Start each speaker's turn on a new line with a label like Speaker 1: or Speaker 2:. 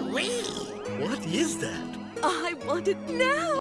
Speaker 1: Wee!
Speaker 2: What is that?
Speaker 3: I want it now.